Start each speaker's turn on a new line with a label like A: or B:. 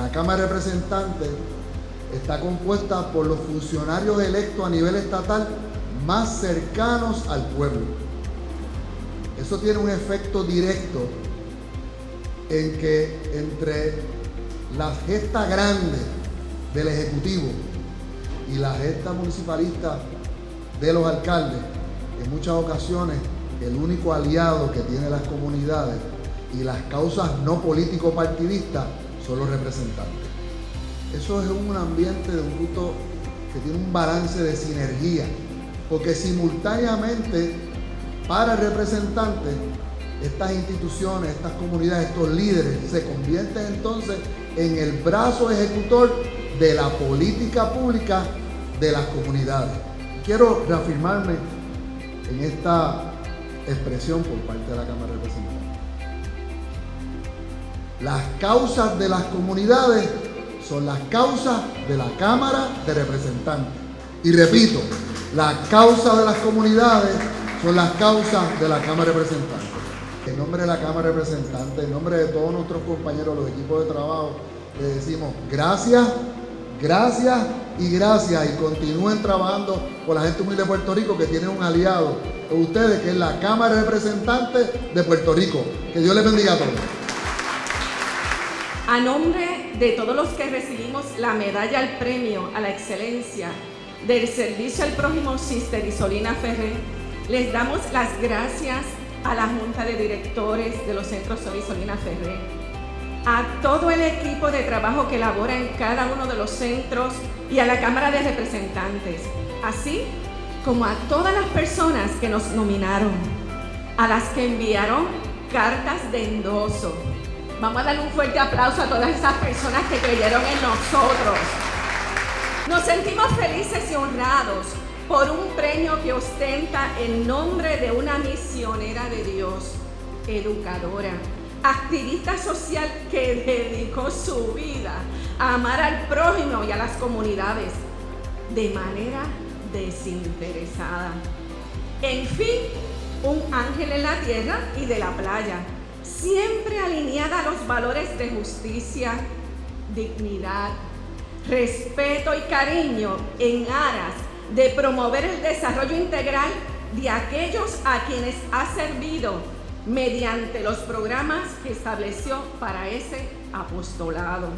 A: La Cámara de Representantes está compuesta por los funcionarios electos a nivel estatal más cercanos al pueblo. Eso tiene un efecto directo en que entre la gesta grande del Ejecutivo y la gesta municipalista de los alcaldes, en muchas ocasiones el único aliado que tiene las comunidades y las causas no político-partidistas son representantes. Eso es un ambiente de un grupo que tiene un balance de sinergia, porque simultáneamente para el representante estas instituciones, estas comunidades, estos líderes se convierten entonces en el brazo ejecutor de la política pública de las comunidades. Quiero reafirmarme en esta expresión por parte de la Cámara de Representantes. Las causas de las comunidades son las causas de la Cámara de Representantes. Y repito, las causas de las comunidades son las causas de la Cámara de Representantes. En nombre de la Cámara de Representantes, en nombre de todos nuestros compañeros, los equipos de trabajo, les decimos gracias, gracias y gracias. Y continúen trabajando con la gente humilde de Puerto Rico que tiene un aliado ustedes, que es la Cámara de Representantes de Puerto Rico. Que Dios les bendiga a todos.
B: A nombre de todos los que recibimos la medalla al premio a la excelencia del servicio al prójimo Sister Isolina Ferrer, les damos las gracias a la Junta de Directores de los Centros Isolina Ferrer, a todo el equipo de trabajo que labora en cada uno de los centros y a la Cámara de Representantes, así como a todas las personas que nos nominaron, a las que enviaron cartas de endoso, Vamos a darle un fuerte aplauso a todas esas personas que creyeron en nosotros. Nos sentimos felices y honrados por un premio que ostenta el nombre de una misionera de Dios, educadora, activista social que dedicó su vida a amar al prójimo y a las comunidades de manera desinteresada. En fin, un ángel en la tierra y de la playa siempre alineada a los valores de justicia, dignidad, respeto y cariño en aras de promover el desarrollo integral de aquellos a quienes ha servido mediante los programas que estableció para ese apostolado.